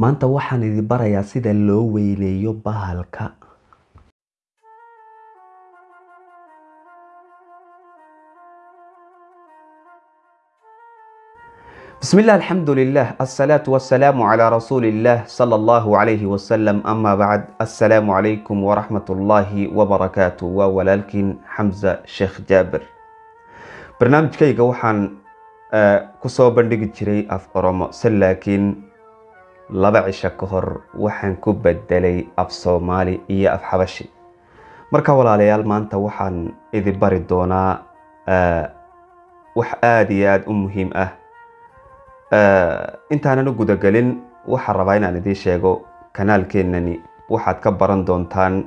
maanta waxaan idin barayaa sida loo weyneeyo bahalka بسم الله الحمد لله الصلاة والسلام على رسول الله صلى الله عليه وسلم أما بعد السلام عليكم ورحمة الله وبركاته وولالكن حمزة شيخ جابر برنامج كيغا وحان kusoo bandhigi jiray af oromo se laakiin laba cisho ka hor waxaan ku bedelay af soomaali iyo af xabashi. Marka walaalayaal maanta waxaan idin bari doonaa wax aada iyo aada u muhiim ah. Intaanan u gudagelin waxaan rabaa inaan idiin sheego kanaalkeenani waxaad ka baran doontaan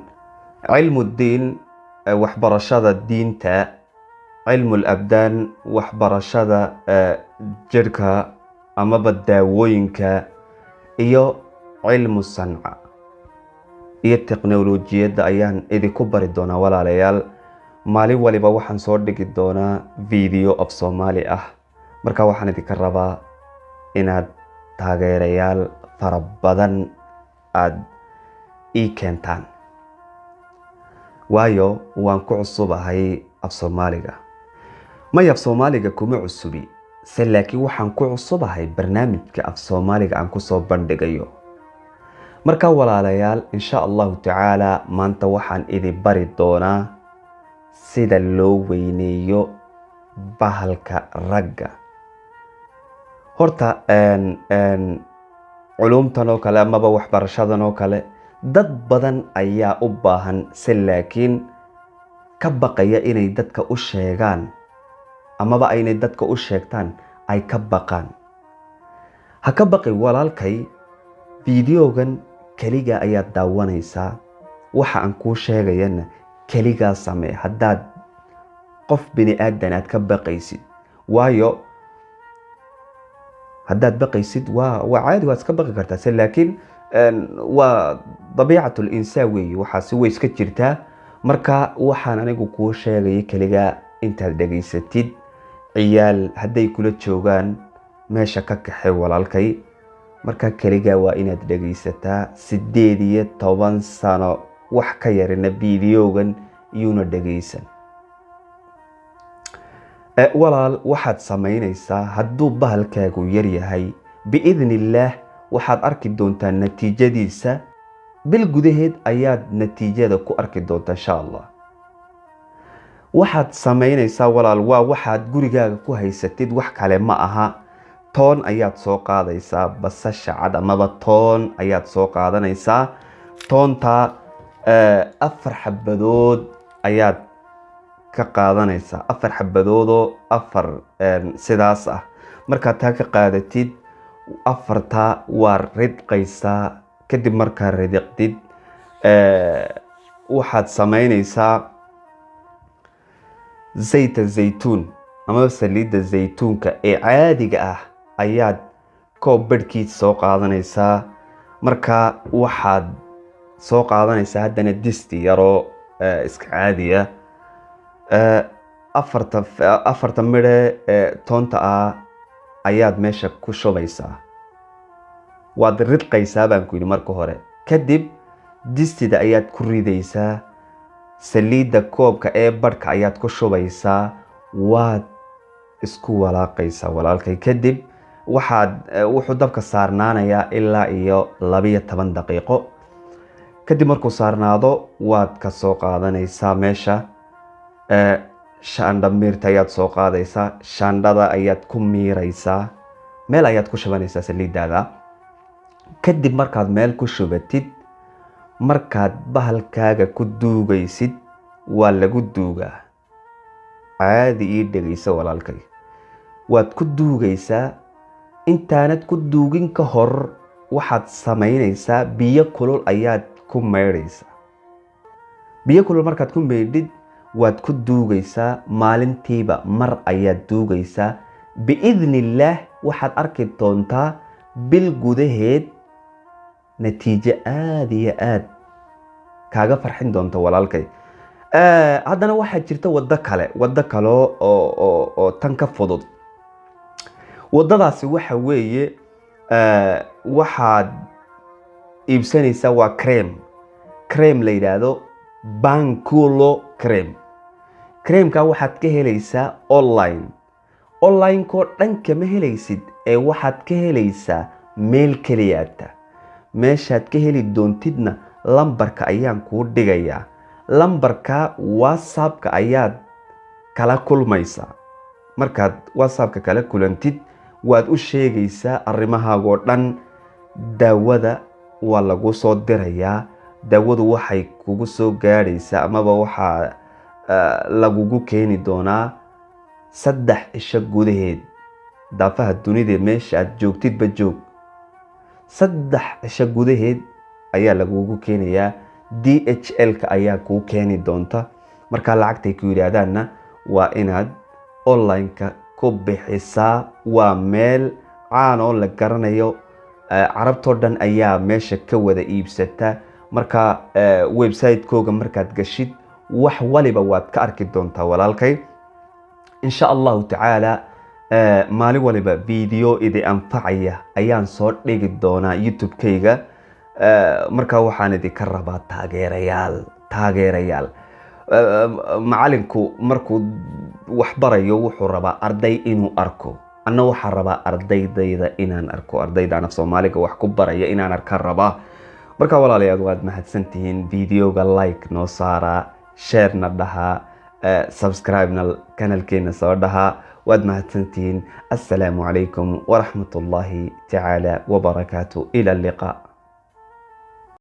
cilmuddiin waxbarashada diinta cilmul abdaan waxbarashada jirhka amaba daawooyinka iyo cilmu sanca. Iyo teknolojiyadda ayaan idinku bari doonaa walaalayaal. Maalin waliba waxaan soo dhigi doonaa video of soomaali ah. Marka waxaan idinka rabaa inaad taageerayaal fara badan aada ii keentaan. Waayo waan ku cusubahay af soomaaliga. May af soomaaliga kuma cusubi se laakiin waxaan ku cusubahay barnaamijka af soomaaliga aan ku soo bandhigayo. Marka walaalayaal insha allahu tacaala maanta waxaan idin bari doonaa sida loo weyneeyo bahalka ragga. Horta culumtan oo kale amaba waxbarashadan oo kale dad badan ayaa u baahan se laakiin ka baqaya inay dadka u sheegaan amaba aynay dadka u sheegtaan ay ka baqaan. Ha ka baqi walaalkay fideogan keligaa ayaad daawanaysaa waxa aan kuu sheegayana keligaa samee haddaad qof bini aadan aad ka baqaysid. Waayo haddaad baqaysid waa waa caadi waad iska baqi kartaa. Se laakiin waa dabiicatul insaan weeye waxaasi way iska jirtaa. Marka waxaan anigu kuu sheegaya keligaa intaad dhegaysatid ciyaal hadday kula joogaan meesha ka kaxay walaalkay. Marka keligaa waa inaad dhegaysataa sideed iyo toban sano wax ka yarina videogan iyuuna dhegaysan. Walaal waxaad samaynaysaa hadduu bahalkaagu yaryahay biidni illaah waxaad arki doontaa natiijadiisa. Bil gudaheed ayaad natiijada ku arki doontaa insha allah waxaad samaynaysaa walaal waa waxaad gurigaaga ku haysatid wax kale ma aha. Toon ayaad soo qaadaysaa basasha cad amaba toon ayaad soo qaadanaysaa. Toontaa afar xabadood ayaad ka qaadanaysaa. Afar xabadoodoo afar sidaas ah. Markaad taa ka qaadatid afartaa waa ridqaysaa kadib markaa ridiqdid waxaad samaynaysaa zayta zaytuun amaba saliidda zaytuunka ee caadiga ah ayaad koob barhkiis soo qaadanaysaa. Markaa waxaad soo qaadanaysaa haddana disti yaroo iska caadiya. Afarta afarta midhe toonta ah ayaad meesha ku shubaysaa. Waad ridqaysaa baan ku yidhi marka hore. Kadib distida ayaad ku ridaysaa saliidda koobka ee barhka ayaad ku shubaysaa waad isku walaaqaysaa walaalkay. Kadib waxaad wuxuu dabka saarnaanayaa ilaa iyo labiyo toban daqiiqo. Kadib markuu saarnaado waad ka soo qaadanaysaa meesha. Shaandha miirta ayaad soo qaadaysaa shaandhada ayaad ku miiraysaa meel ayaad ku shubanaysaa saliiddaada kadib markaad meel ku shubatid markaad bahalkaaga ku duugaysid waa lagu duugaa. Caadi ii dhegayso walaalkay. Waad ku duugaysaa. Intaanad ku duugin ka hor waxaad samaynaysaa biyo kulul ayaad ku maydhaysaa biyo kulul markaad ku maydhid waad ku duugaysaa. Maalintiiba mar ayaad duugaysaa. Biidni illaah waxaad arki doontaa bil gudaheed natiijo aada iyo aada kaaga farxin doonta walaalkay. Haddana waxaa jirta waddo kale waddo kale oo tan ka fudud. Waddadaasi waxa weeye waxaad iibsanaysaa waa crem crem la yidhaahdo banculo crem cremka waxaad ka helaysaa online. Onlinekoo dhan kama helaysid ee waxaad ka helaysaa meel keliyaata meeshaad ka heli doontidna lambarka ayaan kuu dhigayaa. Lambarka whatsappka ayaad kala kulmaysaa. Markaad whatsappka kala kulantid waad u sheegaysaa arrimahaagoo dhan. Daawada waa lagu soo dirayaa. Daawadu waxay kugu soo gaadhaysaa amaba waxaa lagugu keeni doonaa saddex cisho gudaheed. Daafaha dunida meesha aad joogtidba joog saddex cisho gudaheed ayaa lagugu keenayaa. D h l-ka ayaa kuu keeni doonta. Markaa lacagtay ku yidhaahdaanna waa inaad online-ka ku bixisaa. Waa meel caan oo la garanayo. Carabtoo dhan ayaa meesha ka wada iibsata. Marka website-kooga markaad gashid wax waliba waad ka arki doontaa walaalkay. Insha allahu tacaala maalin waliba video idi anfacaya ayaan soo dhigi doonaa youtube-kayga. Markaa waxaan idinka rabaa taageerayaal taageerayaal. Macalinku markuu wax wuxuu rabaa arday inuu arko. Anna waxaa rabaa ardaydayda inaan arko ardayda af soomaaliga wax ku baraya inaan arkaan rabaa. Markaa walaalayaal waad mahadsantihiin videoga like noo saaraa sharena dhahaa subscribena soo dhahaa وادمها التنتين. السلام عليكم ورحمة الله تعالى وبركاته. إلى اللقاء.